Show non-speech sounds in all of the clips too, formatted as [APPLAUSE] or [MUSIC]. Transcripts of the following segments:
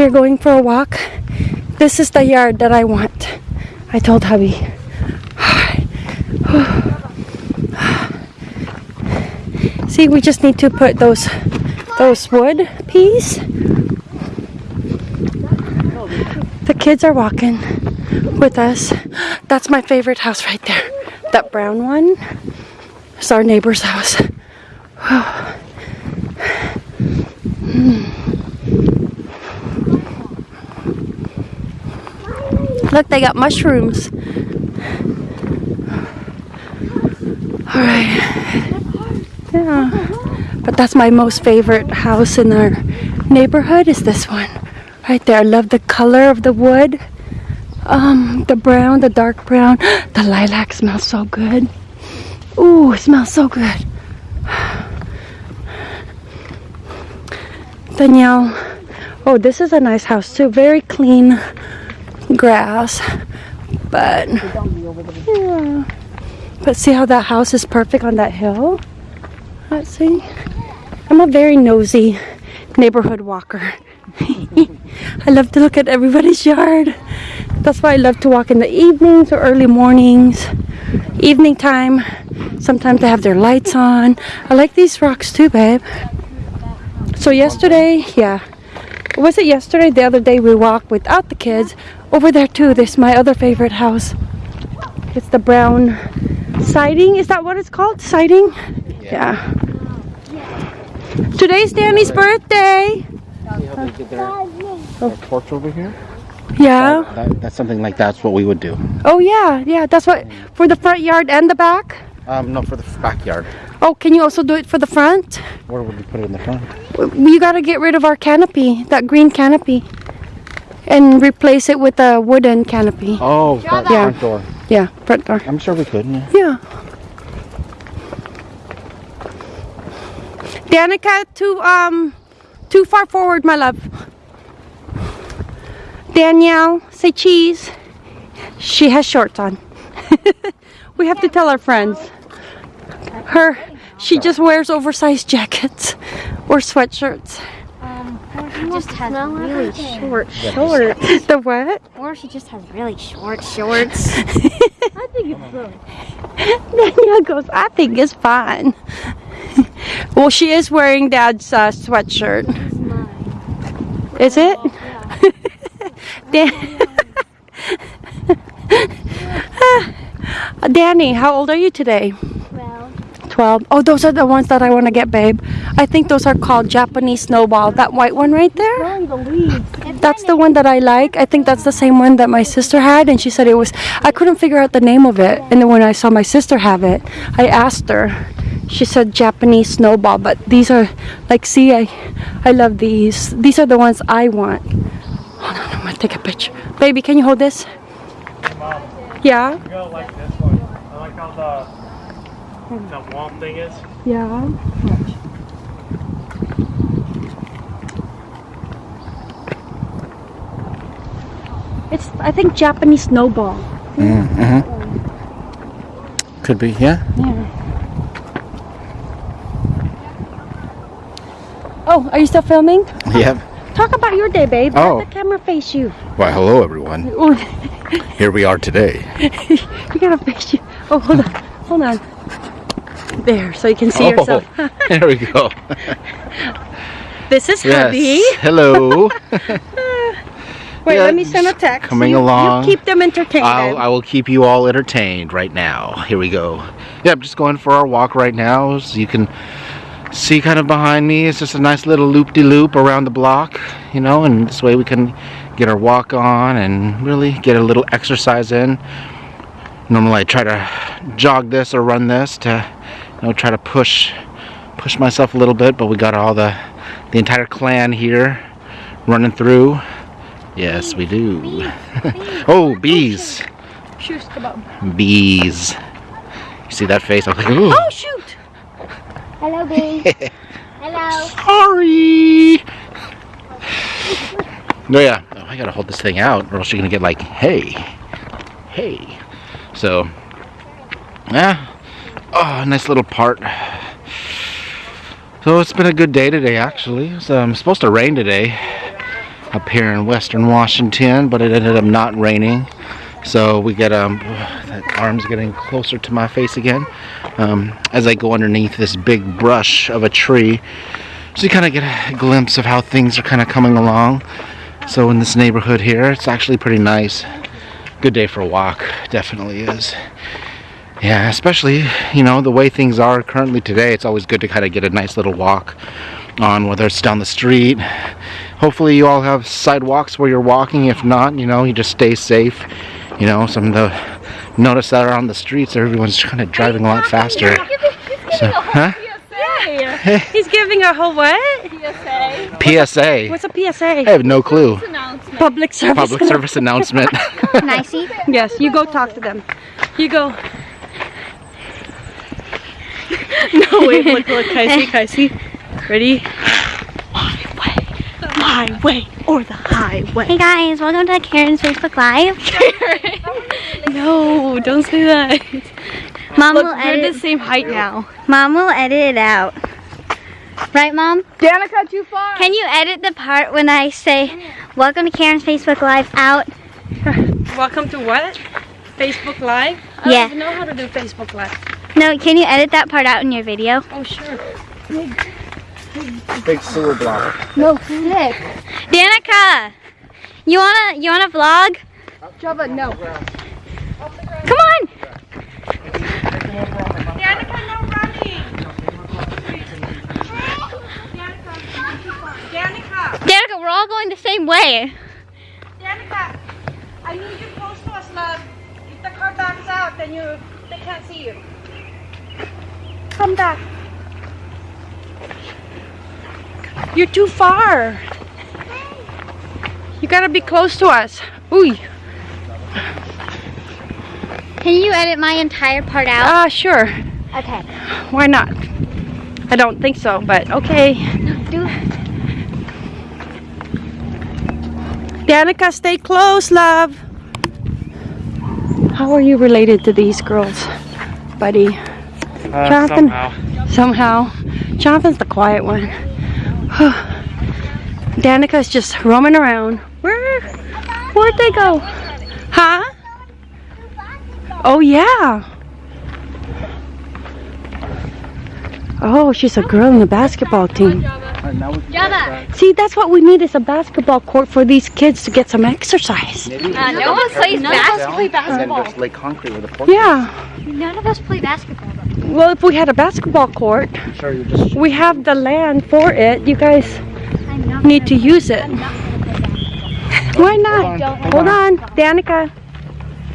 We're going for a walk. This is the yard that I want. I told hubby. [SIGHS] See, we just need to put those those wood peas. The kids are walking with us. That's my favorite house right there. That brown one is our neighbor's house. [SIGHS] Look, they got mushrooms. All right. Yeah. But that's my most favorite house in our neighborhood is this one. Right there. I love the color of the wood. Um, the brown, the dark brown. [GASPS] The lilac smells so good. Ooh, it smells so good. Danielle. Oh, this is a nice house too. Very clean grass. But yeah. But see how that house is perfect on that hill? Let's see. I'm a very nosy neighborhood walker. [LAUGHS] I love to look at everybody's yard. That's why I love to walk in the evenings or early mornings. Evening time. Sometimes they have their lights on. I like these rocks too, babe. So yesterday, yeah. Was it yesterday? The other day we walked without the kids. Over there too, there's my other favorite house. It's the brown siding. Is that what it's called? Siding? Yeah. Today's Danny's birthday. See how they did their, their porch over here? Yeah. That, that's something like that's what we would do. Oh yeah, yeah. That's what for the front yard and the back. Um, no, for the backyard. Oh, can you also do it for the front? Where would we put it in the front? You got to get rid of our canopy, that green canopy, and replace it with a wooden canopy. Oh, that Yeah. front door. Yeah, front door. I'm sure we could. Yeah. Yeah. Danica, too um, too far forward, my love. Danielle, say cheese. She has shorts on. [LAUGHS] we have to tell our friends. Her, she just wears oversized [LAUGHS] jackets or sweatshirts. She just has really short shorts. The what? Or she just has really short shorts. [LAUGHS] I think it's good. [LAUGHS] Danielle goes, I think it's fine. [LAUGHS] well, she is wearing Dad's uh, sweatshirt. Is it? Dan- Danny, how old are you today? well, 12. Oh, those are the ones that I want to get, babe. I think those are called Japanese snowball. That white one right there? That's the one that I like. I think that's the same one that my sister had, and she said it was. I couldn't figure out the name of it, and then when I saw my sister have it, I asked her. She said Japanese snowball, but these are like, see, I, I love these. These are the ones I want. Hold on, I'm gonna take a picture. Baby, can you hold this? Yeah, that womp thing is. yeah. It's, I think, Japanese snowball. Mm-hmm. Could be. Yeah. Yeah. Oh, are you still filming? Yep. Talk about your day, babe. Oh. Let the camera face you. Why, hello everyone. Oh, Here we are today. [LAUGHS] you gotta face you. Oh, hold on. Hold on. There, so you can see oh, yourself. [LAUGHS] there we go. [LAUGHS] This is yes. hubby. Hello. [LAUGHS] Wait, Yeah, let me send a text. coming you, along. You keep them entertained. I'll, I will keep you all entertained right now. Here we go. Yeah, I'm just going for our walk right now. So you can see kind of behind me. It's just a nice little loop-de-loop around the block, you know, and this way we can get our walk on and really get a little exercise in. Normally I try to jog this or run this to, you know, try to push push myself a little bit, but we got all the the entire clan here running through. Yes, we do. [LAUGHS] oh, bees. Bees. You see that face? I was like, ooh. Oh, shoot! hello, bee. [LAUGHS] hello. Sorry. No, yeah. Oh, I gotta hold this thing out, or else you're gonna get like, hey, hey. So, yeah. Oh, nice little part. So it's been a good day today, actually. It's um, supposed to rain today. up here in western Washington, but it ended up not raining. So we get um, that arm's getting closer to my face again um, as I go underneath this big brush of a tree. So you kind of get a glimpse of how things are kind of coming along. So in this neighborhood here, it's actually pretty nice. Good day for a walk, definitely is. Yeah, especially, you know, the way things are currently today, it's always good to kind of get a nice little walk on, whether it's down the street. Hopefully you all have sidewalks where you're walking. If not, you know, you just stay safe. You know, some of the notice that are on the streets, everyone's kind of driving a lot faster. So, huh? [LAUGHS] He's giving a whole what? PSA. PSA. What's a PSA? I have no clue. Public service. Public service announcement. Nicey. [LAUGHS] Yes, you go talk to them. You go. [LAUGHS] no, wait, look, look, Kaisi, Kaisi. Ready? My way, my way, or the highway. Hey guys, welcome to Karen's Facebook Live. Karen. [LAUGHS] No, don't say that. Mom Look, will we're edit. the same height now. Mom will edit it out. Right, Mom? Danica, too far. Can you edit the part when I say, "Welcome to Karen's Facebook Live" out? Welcome to what? Facebook Live? I Yeah. don't even know how to do Facebook Live. No, can you edit that part out in your video? Oh, sure. Big big, big sewer block. No, sick. Danica, you wanna you wanna vlog? Java, no. Come on. Danica, no running. Danica, Danica, we're all going the same way. Danica, I need you close to us, love. If the car backs out, then you they can't see you. Come back. You're too far. You gotta be close to us. Ooh. Can you edit my entire part out? Ah, sure. Okay. Why not? I don't think so, but okay. Do. Danica, stay close, love. How are you related to these girls, buddy? Uh, Jonathan. somehow. Somehow. Jonathan's the quiet one. Danica's just roaming around. Where? Where'd they go? Huh? Oh, yeah. Oh, she's a girl in the basketball team. See, that's what we need is a basketball court for these kids to get some exercise. Uh, no one plays basketball. And then just lay concrete with a fork. Yeah. None of us play basketball. Well, if we had a basketball court, Sure, you just we have the land for it. You guys need to use it. Why not? Hold on, Danica.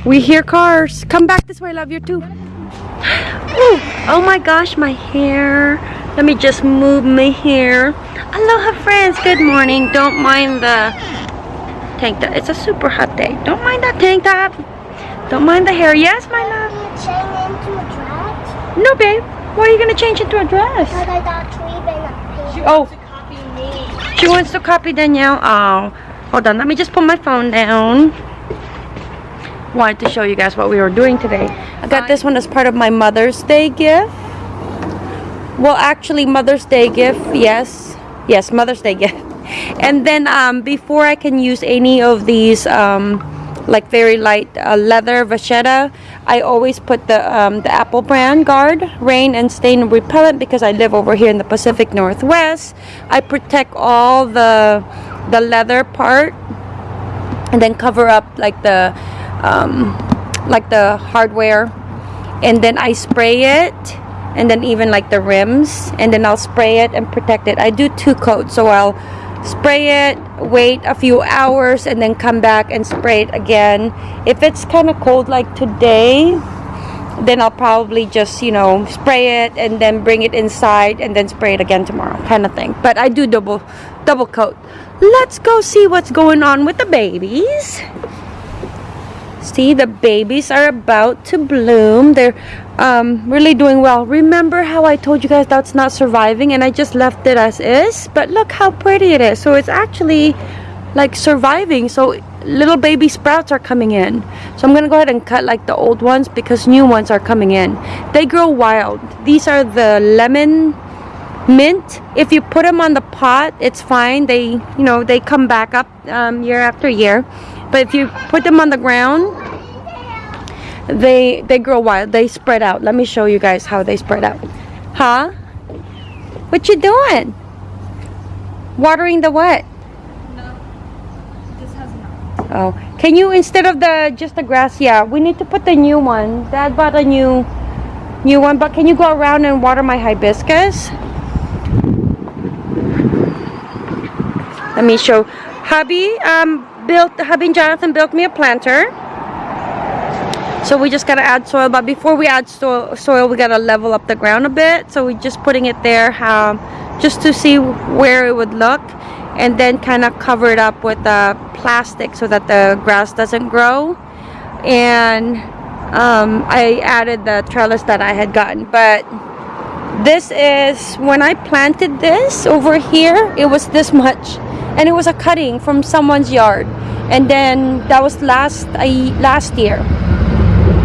We hear cars. Come back this way, love. You're too. Ooh, oh my gosh, my hair. Let me just move my hair. Aloha, friends. Good morning. Don't mind the tank top. It's a super hot day. Don't mind that tank top. Don't mind the hair. Yes, my love. change into a dress? No, babe. Why are you gonna change into a dress? Because I got a Oh. She wants to copy Danielle. Oh, hold on. Let me just put my phone down. Wanted to show you guys what we were doing today. I got this one as part of my Mother's Day gift. Well, actually, Mother's Day gift. Yes, yes, Mother's Day gift. [LAUGHS] And then um, before I can use any of these, um, like very light uh, leather vachetta, I always put the um, the Apple brand Garde rain and stain repellent because I live over here in the Pacific Northwest. I protect all the the leather part and then cover up like the um, like the hardware and then I spray it and then even like the rims and then I'll spray it and protect it I do two coats so I'll spray it wait a few hours and then come back and spray it again. If it's kind of cold like today then I'll probably just you know spray it and then bring it inside and then spray it again tomorrow kind of thing. But I do double double coat. Let's go see what's going on with the babies See, the babies are about to bloom. They're um, really doing well. Remember how I told you guys that's not surviving and I just left it as is? But look how pretty it is. So it's actually like surviving. So little baby sprouts are coming in. So I'm going to go ahead and cut like the old ones because new ones are coming in. They grow wild. These are the lemon mint if you put them on the pot it's fine they you know they come back up um, year after year but if you put them on the ground they they grow wild. They spread out. Let me show you guys how they spread out. Huh? What you doing? Watering the what? Oh can you instead of the just the grass yeah we need to put the new one. Dad bought a new new one but can you go around and water my hibiscus? Let me show. Hubby um built hubby jonathan built me a planter. So we just gotta add soil but before we add soil, soil we gotta level up the ground a bit. So we're just putting it there um, just to see where it would look and then kind of cover it up with the plastic so that the grass doesn't grow. And um, I added the trellis that I had gotten but this is when I planted this over here it was this much. And it was a cutting from someone's yard. And then that was last I, last year.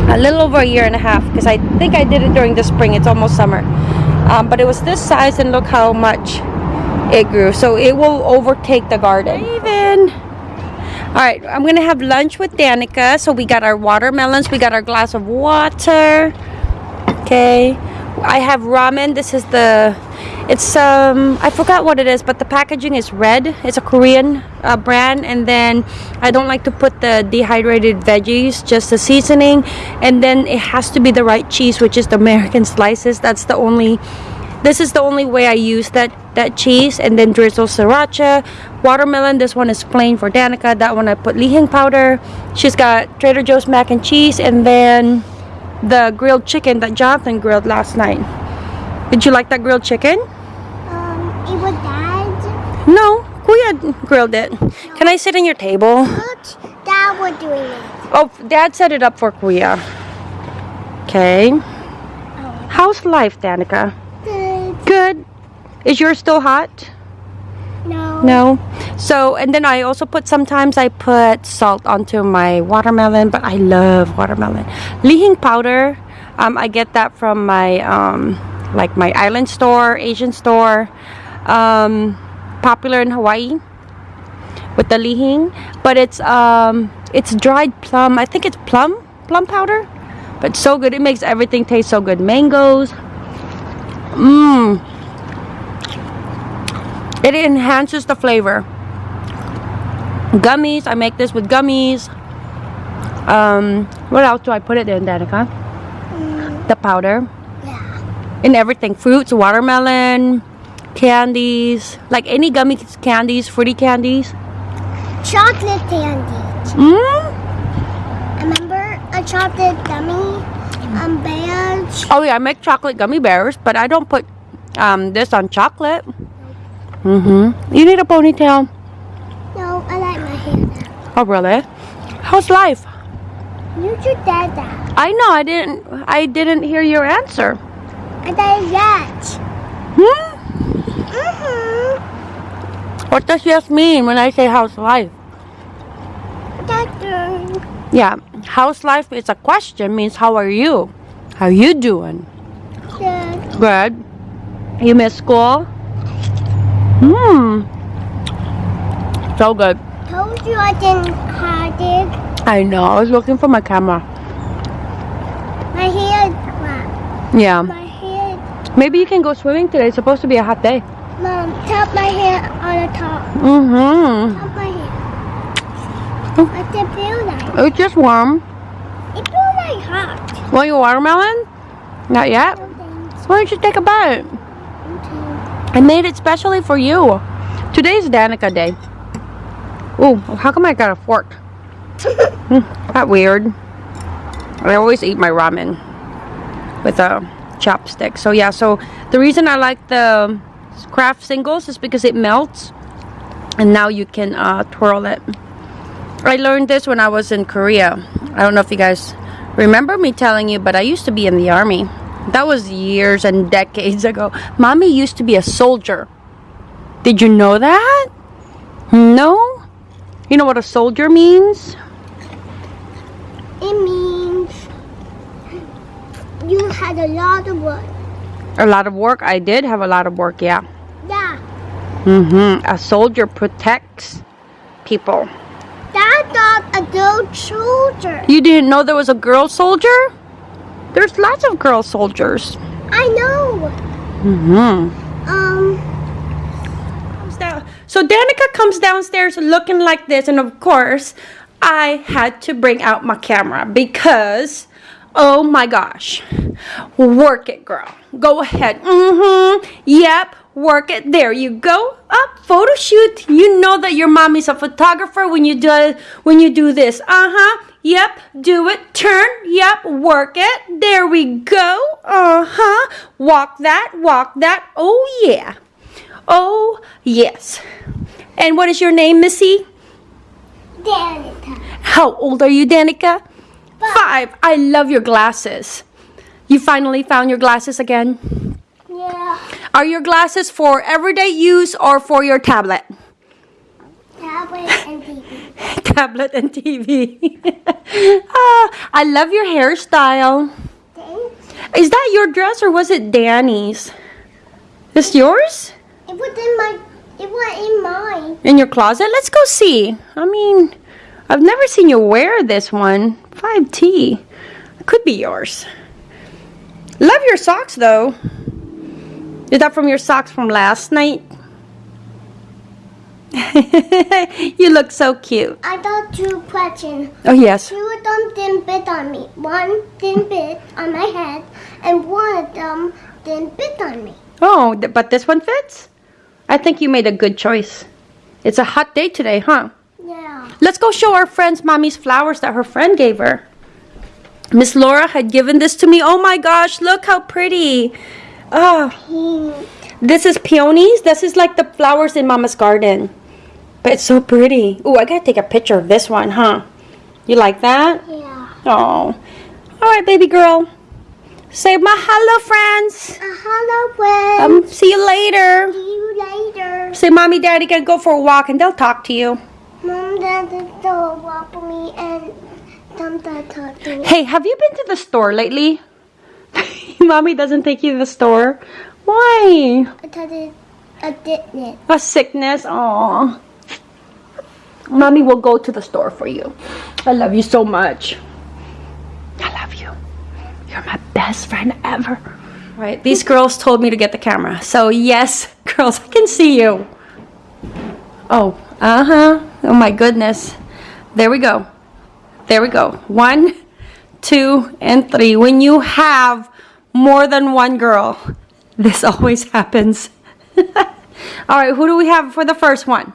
A little over a year and a half because I think I did it during the spring. It's almost summer. Um, but it was this size and look how much it grew. So it will overtake the garden. Even all right I'm gonna have lunch with Danica. So we got our watermelons. We got our glass of water. Okay I have ramen. This is the it's um I forgot what it is but the packaging is red. It's a Korean uh, brand. And then I don't like to put the dehydrated veggies just the seasoning. And then it has to be the right cheese which is the American slices. That's the only this is the only way I use that that cheese. And then drizzle sriracha watermelon. This one is plain for Danica. That one I put Li Hing powder. She's got Trader Joe's mac and cheese. And then the grilled chicken that Jonathan grilled last night. Did you like that grilled chicken? Um, it was dad. no Kuya grilled it. Can I sit on your table? Dad was doing it. oh dad set it up for Kuya. Okay. How's life Danica? Good. good. Is yours still hot No. No. So, and then I also put, sometimes I put salt onto my watermelon, but I love watermelon. Li Hing powder, um, I get that from my, um, like my island store, Asian store, um, popular in Hawaii with the Li Hing, but it's, um, it's dried plum. I think it's plum, plum powder, but so good. It makes everything taste so good. Mangoes. Mmm. It enhances the flavor. Gummies, I make this with gummies. Um, what else do I put it in, Danica? The powder. Yeah. In everything. Fruits, watermelon, candies. Like any gummy candies, fruity candies. Chocolate candies. Mmm. Remember a chocolate gummy? Um, bears. Oh yeah, I make chocolate gummy bears, but I don't put um, this on chocolate. Mm-hmm. You need a ponytail. No, I like my hair now. Oh really? How's life? You that. I know I didn't I didn't hear your answer. I did that. Hmm? Mm-hmm. What does yes mean when I say how's life? Doctor. Yeah, how's life is a question means how are you? How you doing? Good. Good. You miss school? Hmm. So good. Told you I didn't hide it. I know. I was looking for my camera. My hair is. Yeah. My hair. Maybe you can go swimming today. It's supposed to be a hot day. Mom, tap my hair on the top. Mm-hmm. Tap my hair. What's it feel like? It's just warm. It feels like hot. Want your watermelon? Not yet. No. Why don't you take a bite? I made it specially for you. Today's Danica Day. Ooh, how come I got a fork? Hmm, that weird. I always eat my ramen with a chopstick. So yeah, so the reason I like the Kraft singles is because it melts and now you can uh, twirl it. I learned this when I was in Korea. I don't know if you guys remember me telling you, but I used to be in the army. That was years and decades ago. Mommy used to be a soldier. Did you know that? No? You know what a soldier means? It means you had a lot of work. A lot of work. I did have a lot of work, yeah. Yeah. Mm-hmm. A soldier protects people. That dog a good soldier. You didn't know there was a girl soldier? There's lots of girl soldiers. I know. Mm-hmm. Um. So Danica comes downstairs looking like this, and of course, I had to bring out my camera because, oh my gosh, work it, girl. Go ahead. Mm-hmm. Yep. Work it. There you go. Up. Photo shoot. You know that your mommy's a photographer when you do when you do this. Uh-huh. Yep. Do it. Turn. Yep. Work it. There we go. Uh-huh. Walk that. Walk that. Oh yeah. Oh, yes. And what is your name, Missy? Danica. How old are you, Danica? Five. I love your glasses. You finally found your glasses again? Yeah. Are your glasses for everyday use or for your tablet? Tablet and TV. [LAUGHS] tablet and TV. [LAUGHS] [LAUGHS] Ah, I love your hairstyle. Thanks. Is that your dress or was it Danny's? This yours? It was in my. It was in mine. In your closet? Let's go see. I mean, I've never seen you wear this one. 5T. Could be yours. Love your socks though. Is that from your socks from last night? [LAUGHS] you look so cute. I got two questions. Oh, yes. Two of them didn't bit on me. One didn't bit on my head, and one of them didn't bit on me. Oh, th- but this one fits? I think you made a good choice. It's a hot day today, huh? Yeah. Let's go show our friends mommy's flowers that her friend gave her. Miss Laura had given this to me. Oh my gosh, look how pretty. Oh, Pink. this is peonies. This is like the flowers in mama's garden. But it's so pretty. Oh, I gotta take a picture of this one, huh? You like that? Yeah. Oh. All right, baby girl. Say my hello, friends. Uh, hello, friend. Um, see you later. See you later. Say, mommy, daddy, gonna go for a walk, and they'll talk to you. Mom, Dad, don't walk with me and Dad, talk to me. Hey, have you been to the store lately? [LAUGHS] mommy doesn't take you to the store. Why? I thought it, I didn't. A sickness. Aw. Mommy will go to the store for you. I love you so much. I love you. You're my best friend ever. Right, these girls told me to get the camera. So, yes, [LAUGHS] girls, I can see you. Oh, uh huh. Oh, my goodness. There we go. There we go. One, two, and three. When you have more than one girl, [LAUGHS] this always happens. [LAUGHS] All right, who do we have for the first one?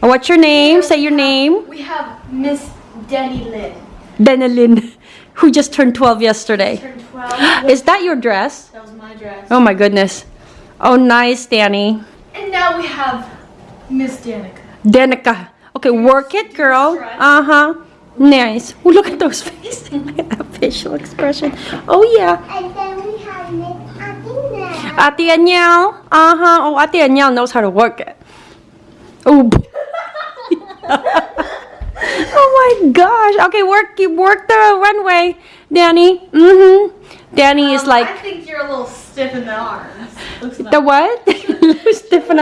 What's your name? Say your name. We have Miss Denny Lynn. Benelin, [LAUGHS] who just turned 12 yesterday. Turned 12. Is that your dress? That was my dress. Oh my goodness. Oh, nice, Danny. And now we have Miss Danica. Danica. Okay, work it, girl. Uh huh. Nice. Oh, look at those [LAUGHS] faces. [LAUGHS] Look at that facial expression. Oh, yeah. And then we have Miss Athena. Ate Anyel. Uh huh. Oh, Ate Anyel knows how to work it. Oh. [LAUGHS] oh my gosh. Okay, work. You work the runway, Danny. Mm hmm. Danny is Um, like. I think you're a little stiff in the arms. The what? [LAUGHS] Stiffen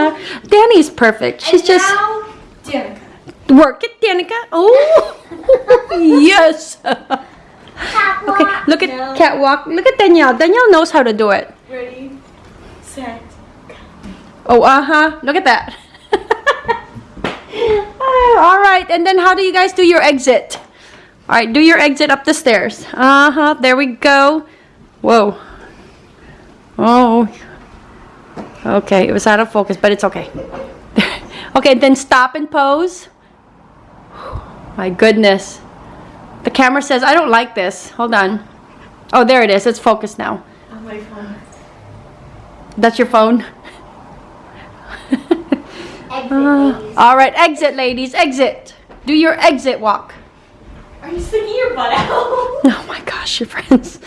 Danny's perfect. She's and just now, Danica. work it, Danica. Oh, [LAUGHS] yes. Catwalk. Okay, look at No. catwalk. Look at Danielle. Danielle knows how to do it. Ready, set. Oh, uh huh. Look at that. All right, and then how do you guys do your exit? All right, do your exit up the stairs. Uh huh. There we go. Whoa. Oh. Okay, it was out of focus, but it's okay. [LAUGHS] okay, then stop and pose. [SIGHS] My goodness. The camera says, I don't like this. Hold on. Oh, there it is. It's focused now. On my phone. That's your phone? Exit. All right, exit, ladies, exit. Do your exit walk. Are you sticking your butt out? [LAUGHS] Oh my gosh, your friends.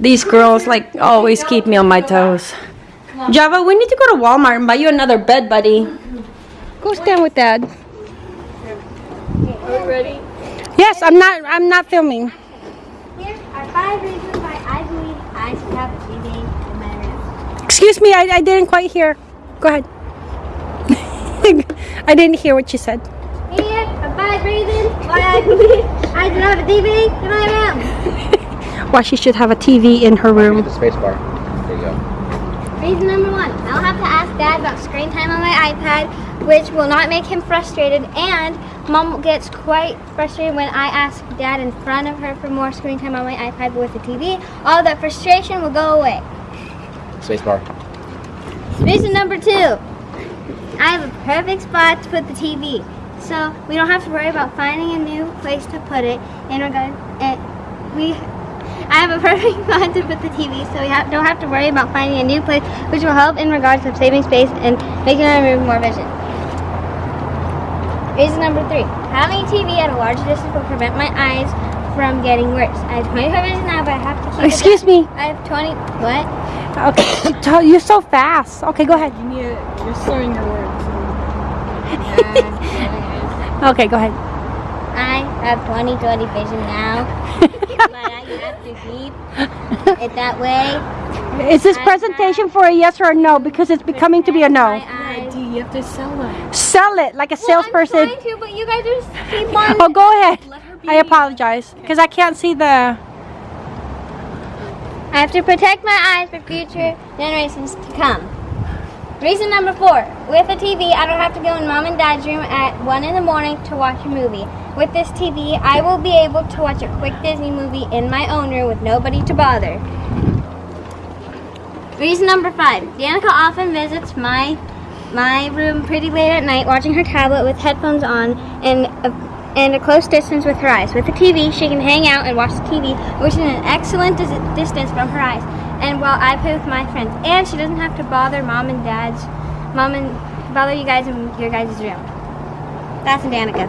These girls, like, always keep me on my toes. Java, we need to go to Walmart and buy you another bed, buddy. Go stand with Dad. Are we ready? Yes, I'm not. I'm not filming. Here are five reasons why I believe I should have a TV. Excuse me, I, I didn't quite hear. Go ahead. [LAUGHS] I didn't hear what you said. Here, for five reasons why I believe I should have a TV in my room. [LAUGHS] Why she should have a TV in her room. the space bar. There you go. Reason number one, I'll have to ask Dad about screen time on my iPad, which will not make him frustrated, and Mom gets quite frustrated when I ask Dad in front of her for more screen time on my iPad with the TV. All that frustration will go away. Space bar. Reason number two, I have a perfect spot to put the TV. So we don't have to worry about finding a new place to put it in regard and eh, we I have a [LAUGHS] perfect spot to put the TV so we have, don't have to worry about finding a new place which will help in regards of saving space and making our room more vision. Reason number three, having a TV at a large distance will prevent my eyes from getting worse. I have 25 vision now but I have to keep Excuse me. I have 20, what? Okay, [COUGHS] you're so fast. Okay, go ahead. You need to, you're slurring your words. [LAUGHS] Okay, go ahead. I have 20/20 vision now, [LAUGHS] but I have to keep it that way. Is this presentation for a yes or a no? Because it's becoming to be a no. My eyes. you have to sell them. Sell it like a Well, salesperson. I'm trying to, but you guys just keep [LAUGHS] on. Oh, go ahead. Let her be. I apologize because I can't see the. I have to protect my eyes for future generations to come. Reason number four, with a TV, I don't have to go in mom and dad's room at 1 in the morning to watch a movie. With this TV, I will be able to watch a quick Disney movie in my own room with nobody to bother. Reason number five, Danica often visits my my room pretty late at night watching her tablet with headphones on and a, and a close distance with her eyes. With the TV, she can hang out and watch the TV, which is an excellent dis- distance from her eyes. And while I play with my friends, and she doesn't have to bother mom and dad's, mom and bother you guys in your guys' room. That's Danica.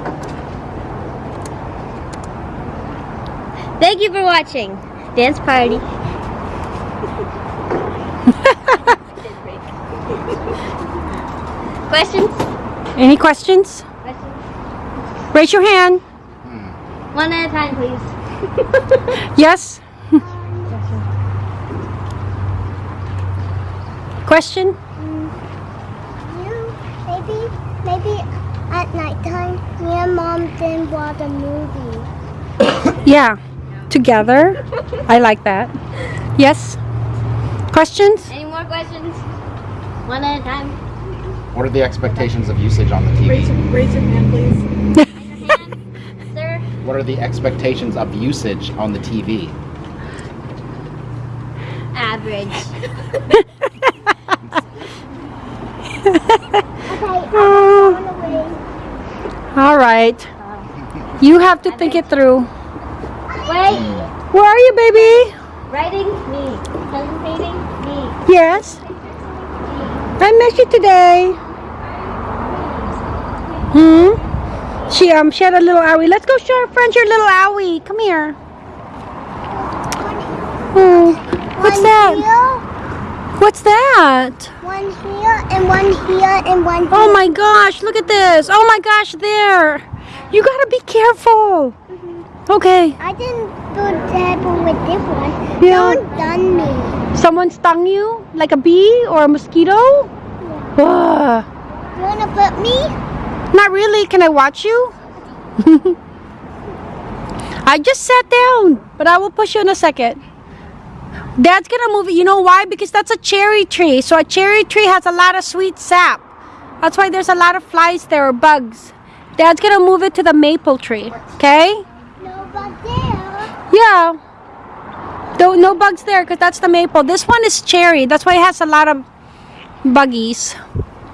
Thank you for watching. Dance party. [LAUGHS] Questions? Any questions? Questions? Raise your hand. One at a time, please. [LAUGHS] Yes. [LAUGHS] Question? Mm, you, maybe, maybe at nighttime, me and mom didn't watch a movie. Yeah. Together. I like that. Yes. Questions? Any more questions? One at a time. What are the expectations of usage on the Raise, TV? your- raise your hand, please. Raise your hand, sir. What are the expectations of usage on the TV? Average. [LAUGHS] All right. You have to think it through. Wait. Where are you, baby? Writing me. Presentating me. Yes. I miss you today. Hmm. She um she had a little owie. Let's go show our friends your little owie. Come here. Oh, what's one that? Here, What's that? one here, and one here, and one Oh my gosh, look at this. Oh my gosh, there. You gotta be careful. Okay. I didn't do that with this one. Yeah. Don't done me. Someone stung you? Like a bee or a mosquito? Ugh. You wanna put me? Not really. Can I watch you? [LAUGHS] I just sat down, but I will push you in a second. Dad's gonna move it. You know why? Because that's a cherry tree. So a cherry tree has a lot of sweet sap. That's why there's a lot of flies there or bugs. Dad's gonna move it to the maple tree. Okay? No, bugs there. Yeah. Don't no bugs there because that's the maple. This one is cherry. That's why it has a lot of buggies.